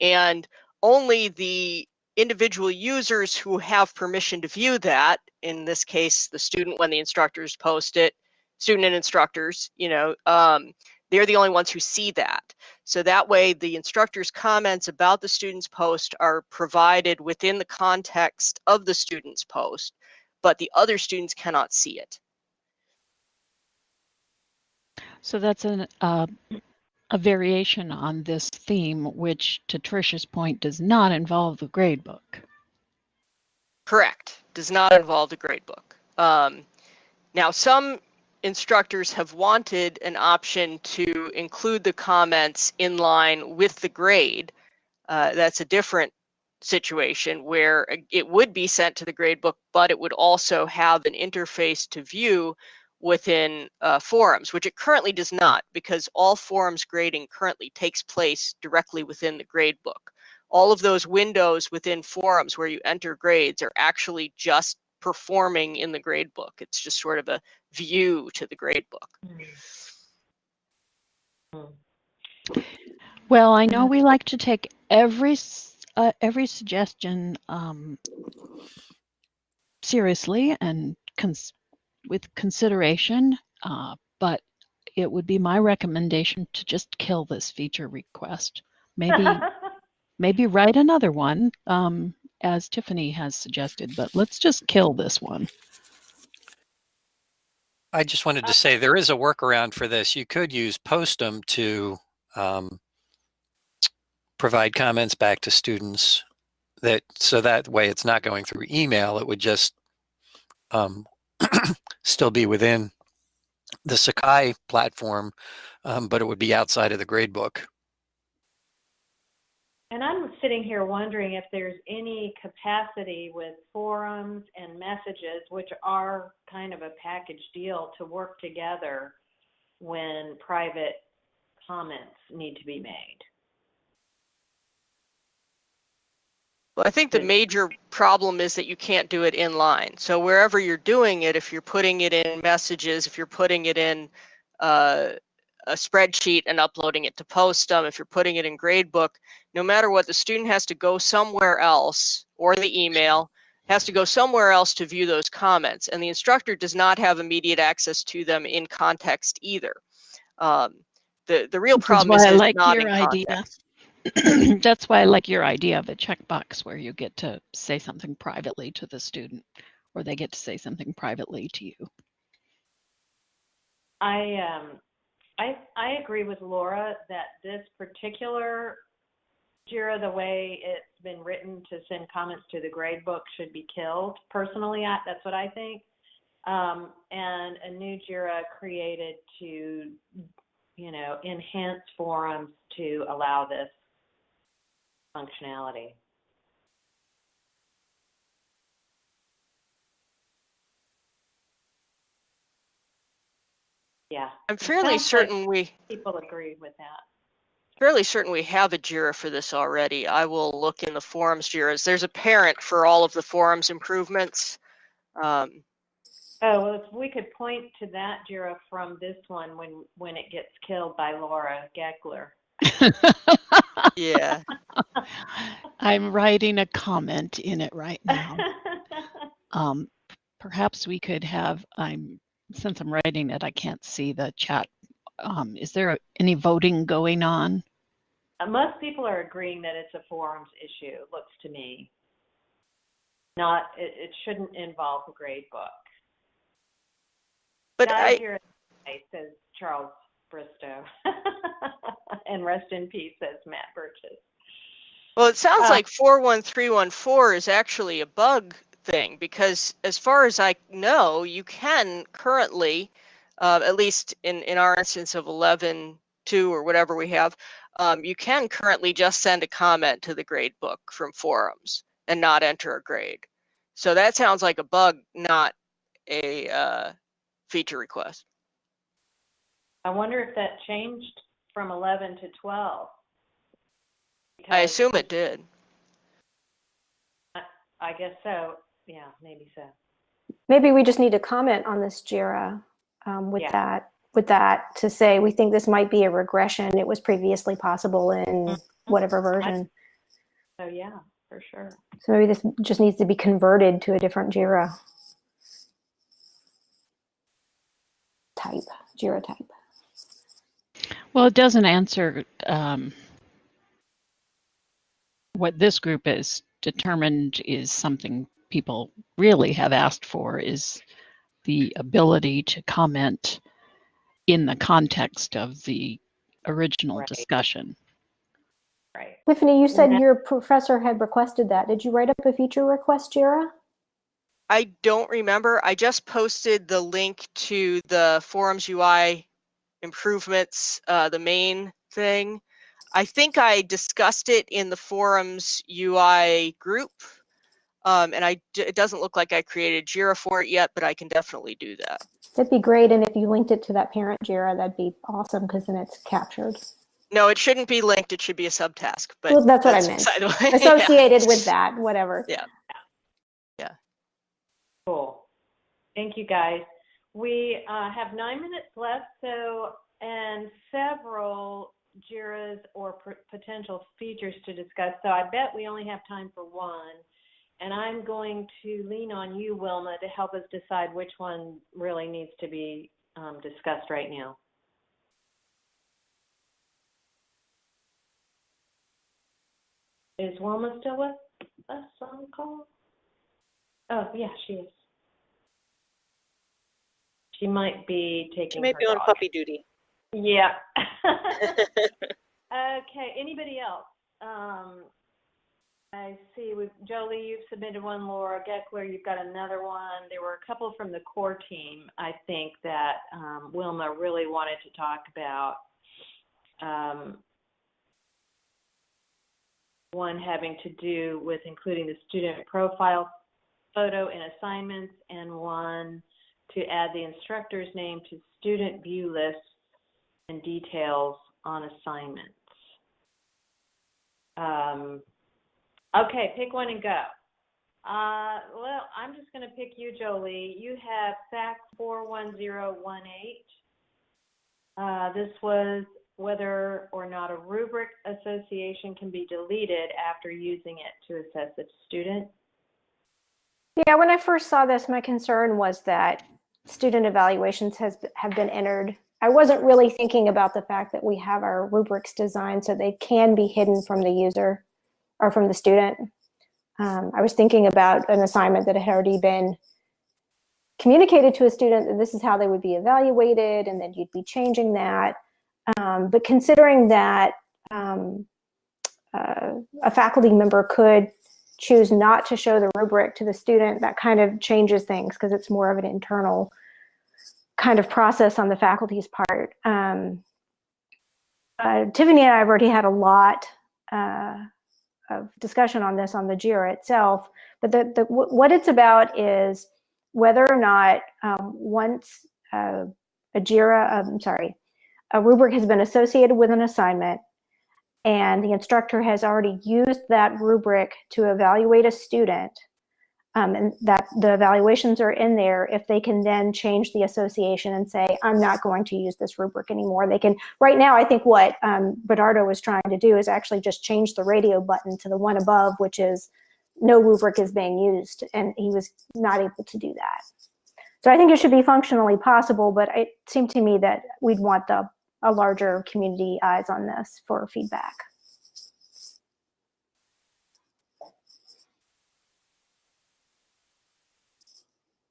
And only the individual users who have permission to view that, in this case, the student when the instructors post it, student and instructors, you know, um, they're the only ones who see that. So that way the instructor's comments about the student's post are provided within the context of the student's post, but the other students cannot see it. So that's an, uh, a variation on this theme, which to Tricia's point does not involve the gradebook. Correct. Does not involve the gradebook. Um, now, some instructors have wanted an option to include the comments in line with the grade. Uh, that's a different situation where it would be sent to the gradebook, but it would also have an interface to view within uh, forums, which it currently does not because all forums grading currently takes place directly within the gradebook. All of those windows within forums where you enter grades are actually just performing in the gradebook. It's just sort of a view to the gradebook. Well, I know we like to take every uh, every suggestion um, seriously and cons with consideration, uh, but it would be my recommendation to just kill this feature request. Maybe <laughs> maybe write another one, um, as Tiffany has suggested, but let's just kill this one. I just wanted to say there is a workaround for this. You could use Postem to um, provide comments back to students that so that way it's not going through email. It would just um, <clears throat> still be within the Sakai platform, um, but it would be outside of the gradebook. And I'm sitting here wondering if there's any capacity with forums and messages, which are kind of a package deal, to work together when private comments need to be made. Well, I think the major problem is that you can't do it in line. So wherever you're doing it, if you're putting it in messages, if you're putting it in uh, a spreadsheet and uploading it to Postem, if you're putting it in Gradebook, no matter what, the student has to go somewhere else or the email has to go somewhere else to view those comments. And the instructor does not have immediate access to them in context either. Um, the, the real problem is, I is like not your in idea. context. <clears throat> That's why I like your idea of a checkbox where you get to say something privately to the student or they get to say something privately to you. I um I I agree with Laura that this particular Jira, the way it's been written to send comments to the gradebook should be killed. Personally, I, that's what I think. Um, and a new Jira created to, you know, enhance forums to allow this functionality. Yeah. I'm fairly certain we People agree with that. Fairly certain we have a JIRA for this already. I will look in the forums JIRAs. There's a parent for all of the forums improvements. Um, Oh, well, if we could point to that Jira from this one when, when it gets killed by Laura Geckler. <laughs> yeah. <laughs> I'm writing a comment in it right now. <laughs> Um, perhaps we could have, I'm, since I'm writing it, I can't see the chat. Um, is there any voting going on? Uh, Most people are agreeing that it's a forums issue, looks to me. Not, it, it shouldn't involve a grade book. But Not I, here, says Charles Bristow. <laughs> and rest in peace, says Matt Burgess. well, it sounds Uh, like 41314 is actually a bug thing because as far as I know, you can currently, uh, at least in, in our instance of 11.2 or whatever we have, um, you can currently just send a comment to the grade book from forums and not enter a grade. So that sounds like a bug, not a uh, feature request. I wonder if that changed from 11 to 12. I assume it did. I guess so. Yeah, maybe so. Maybe we just need to comment on this JIRA um, with Yeah. that, with that to say, we think this might be a regression. It was previously possible in whatever version. So yeah, for sure. So maybe this just needs to be converted to a different JIRA type, JIRA type. Well, it doesn't answer um, what this group is determined is something people really have asked for is the ability to comment in the context of the original Right. discussion. Right. Tiffany, you said Yeah. your professor had requested that. Did you write up a feature request, JIRA? I don't remember. I just posted the link to the Forums UI improvements, uh, the main thing. I think I discussed it in the Forums UI group. Um, and I, d- it doesn't look like I created Jira for it yet, but I can definitely do that. That'd be great. And if you linked it to that parent JIRA, that'd be awesome because then it's captured. No, it shouldn't be linked. It should be a subtask, but Well, that's what I meant. beside the way. <laughs> Yeah. Associated with that, whatever. Yeah. Yeah. Cool. Thank you, guys. We uh, have nine minutes left, so, and several JIRAs or potential features to discuss. So I bet we only have time for one. And I'm going to lean on you, Wilma, to help us decide which one really needs to be um, discussed right now. Is Wilma still with us on call? Oh, yeah, she is. She might be taking She might be on dog. puppy duty. Yeah. <laughs> <laughs> okay. Anybody else? Um, I see. With Jolie, you've submitted one. Laura Geckler, you've got another one. There were a couple from the core team. I think that um, Wilma really wanted to talk about. Um, one having to do with including the student profile photo in assignments, and one to add the instructor's name to student view lists and details on assignments. Um, okay, pick one and go. Uh, well, I'm just going to pick you, Jolie. You have SAK 41018. Uh, this was whether or not a rubric association can be deleted after using it to assess a student. Yeah, when I first saw this, my concern was that student evaluations has have been entered. I wasn't really thinking about the fact that we have our rubrics designed so they can be hidden from the user or from the student. Um, I was thinking about an assignment that had already been communicated to a student that this is how they would be evaluated, and then you'd be changing that. Um, but considering that um, uh, a faculty member could choose not to show the rubric to the student, that kind of changes things because it's more of an internal kind of process on the faculty's part. Um, uh, Tiffany and I have already had a lot uh, of discussion on this on the JIRA itself, but the, the, what it's about is whether or not um, once uh, a JIRA, I'm sorry, a rubric has been associated with an assignment, and the instructor has already used that rubric to evaluate a student, um, and that the evaluations are in there, if they can then change the association and say, I'm not going to use this rubric anymore. They can, right now, I think what um, Bernardo was trying to do is actually just change the radio button to the one above, which is no rubric is being used, and he was not able to do that. So I think it should be functionally possible, but it seemed to me that we'd want the a larger community eyes on this for feedback.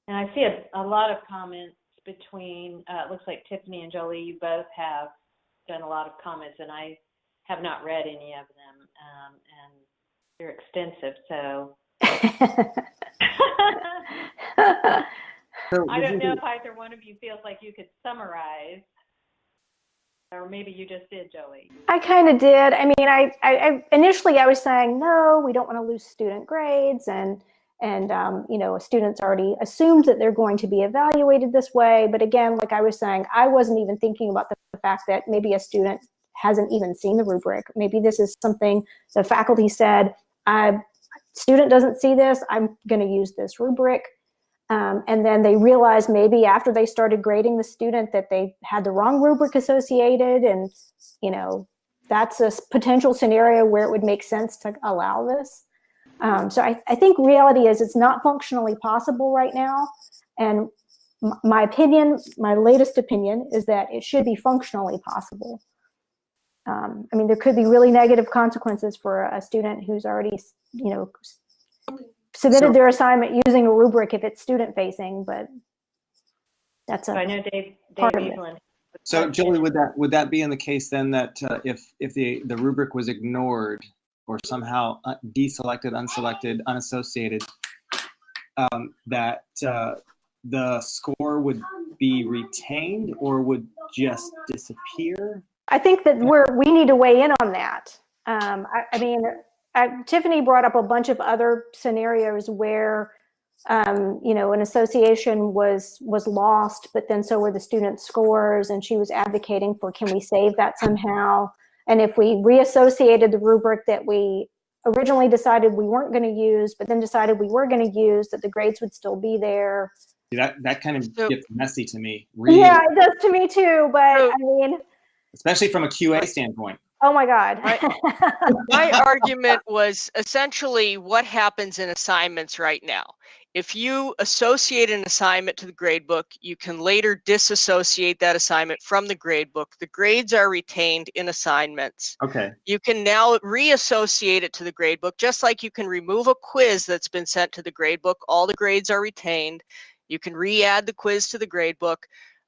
And I see a, a lot of comments between, uh, it looks like Tiffany and Jolie, you both have done a lot of comments, and I have not read any of them, um, and they're extensive, so. So <laughs> I don't know if either one of you feels like you could summarize, or maybe you just did, Jolie. I kind of did. I mean, I, I, I initially I was saying no, we don't want to lose student grades, and and um, you know, a students already assumed that they're going to be evaluated this way. But again, like I was saying, I wasn't even thinking about the, fact that maybe a student hasn't even seen the rubric. Maybe this is something the faculty said. I student doesn't see this, I'm going to use this rubric. Um, and then they realize maybe after they started grading the student that they had the wrong rubric associated and, you know, that's a potential scenario where it would make sense to allow this. Um, so I, I think reality is it's not functionally possible right now. And my opinion, my latest opinion is that it should be functionally possible. Um, I mean, there could be really negative consequences for a student who's already, you know, submitted So- their assignment using a rubric if it's student facing, but that's So I a, know Dave, Dave Part of it. Evelyn. So Julie, would that would that be in the case then that uh, if if the the rubric was ignored or somehow uh, deselected, unselected, unassociated, um, that uh, the score would be retained or would just disappear? I think that we're, we need to weigh in on that. Um, I, I mean, uh, Tiffany brought up a bunch of other scenarios where, um, you know, an association was, was lost, but then so were the student scores, and she was advocating for, can we save that somehow? And if we reassociated the rubric that we originally decided we weren't going to use, but then decided we were going to use, that the grades would still be there. That that kind of So- gets messy to me, really, Yeah, it does to me too, but So- I mean, especially from a QA standpoint. oh my God. <laughs> My argument was essentially what happens in assignments right now. If you associate an assignment to the gradebook, you can later disassociate that assignment from the gradebook. The grades are retained in assignments. Okay. You can now reassociate it to the gradebook, just like you can remove a quiz that's been sent to the gradebook. All the grades are retained. You can re-add the quiz to the gradebook.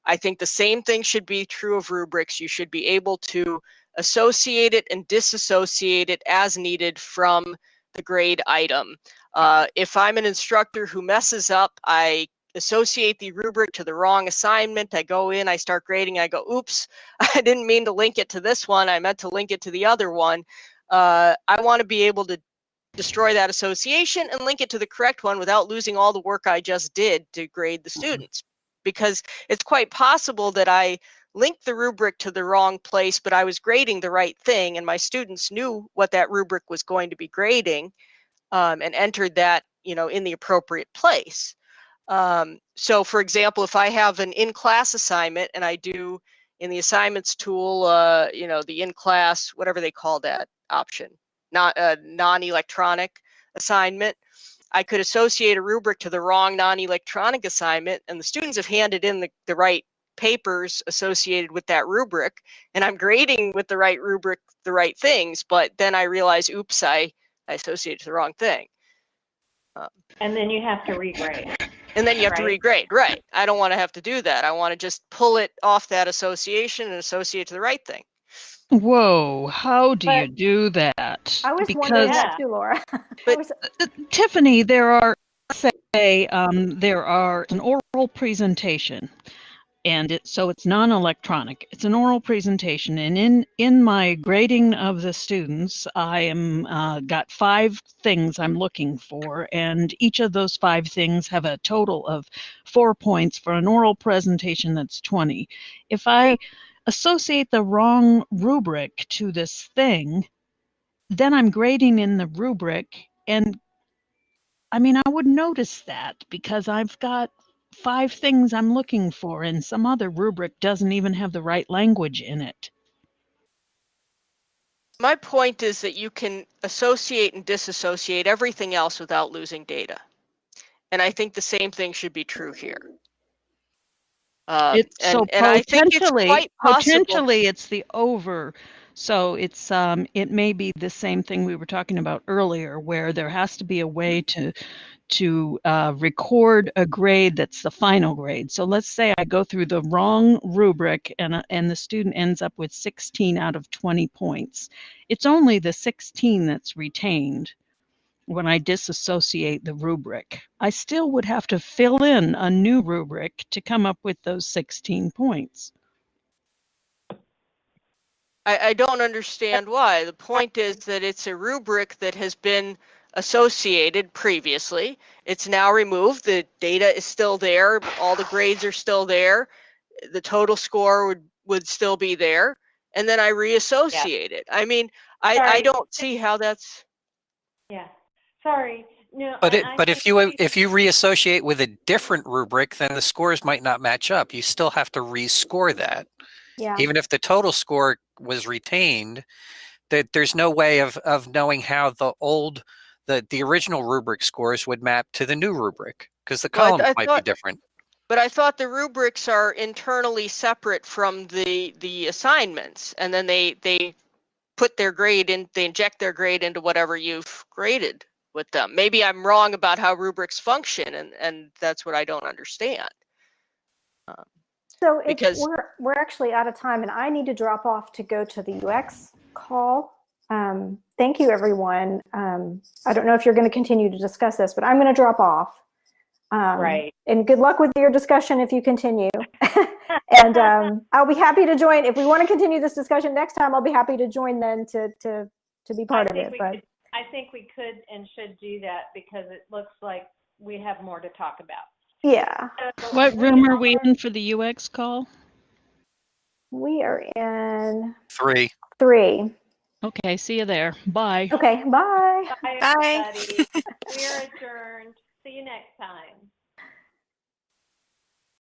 I think the same thing should be true of rubrics. You should be able to associate it and disassociate it as needed from the grade item. Uh, if I'm an instructor who messes up, I associate the rubric to the wrong assignment. I go in, I start grading, I go, oops, <laughs> I didn't mean to link it to this one. I meant to link it to the other one. Uh, I want to be able to destroy that association and link it to the correct one without losing all the work I just did to grade the students. Because it's quite possible that I linked the rubric to the wrong place, but I was grading the right thing, and my students knew what that rubric was going to be grading um, and entered that, you know, in the appropriate place. Um, so, for example, if I have an in-class assignment and I do in the assignments tool, uh, you know, the in-class, whatever they call that option, not a non-electronic assignment, I could associate a rubric to the wrong non-electronic assignment, and the students have handed in the, the right papers associated with that rubric, and I'm grading with the right rubric the right things, but then I realize, oops, I, I associated to the wrong thing. And then you have to regrade. And then you have to regrade, right? I don't want to have to do that. I want to just pull it off that association and associate it to the right thing. Whoa, how do you do that? I was wondering because that too, Laura. <laughs> But- was- uh, Tiffany, there are say um, there are an oral presentation, and it so it's non-electronic. It's an oral presentation, and in in my grading of the students, I am uh, got five things I'm looking for, and each of those five things have a total of four points for an oral presentation. That's twenty. If I associate the wrong rubric to this thing, then I'm grading in the rubric and I mean, I would notice that because I've got five things I'm looking for, and some other rubric doesn't even have the right language in it. My point is that you can associate and disassociate everything else without losing data. And I think the same thing should be true here. Um, It's and, so and I think it's potentially, quite potentially, it's the over. So it's um, it may be the same thing we were talking about earlier, where there has to be a way to to uh, record a grade that's the final grade. So let's say I go through the wrong rubric and uh, and the student ends up with 16 out of 20 points. It's only the 16 that's retained when I disassociate the rubric. I still would have to fill in a new rubric to come up with those 16 points. I, I don't understand why. The point is that it's a rubric that has been associated previously. It's now removed. The data is still there. All the grades are still there. The total score would, would still be there. And then I reassociate it. I mean, I, I don't see how that's. Yeah. Sorry. No. But it, I but if you we- if you reassociate with a different rubric, then the scores might not match up. You still have to rescore that, Yeah. even if the total score was retained. That there's no way of of knowing how the old the the original rubric scores would map to the new rubric because the Well, columns I might thought- be different. But I thought the rubrics are internally separate from the the assignments, and then they they put their grade in, they inject their grade into whatever you've graded with them. Maybe I'm wrong about how rubrics function, and and that's what I don't understand. Um, So because- we're, we're actually out of time and I need to drop off to go to the UX call. Um, thank you, everyone. Um, I don't know if you're going to continue to discuss this, but I'm going to drop off. Um, Right. And good luck with your discussion if you continue. <laughs> and um, I'll be happy to join. If we want to continue this discussion next time, I'll be happy to join then to, to, to be part of it. But could- I think we could and should do that because it looks like we have more to talk about. Yeah, What room are we in for the UX call? we are in Three. three. Okay, see you there. Bye. Okay, bye. Bye, Bye. <laughs> We are adjourned. See you next time.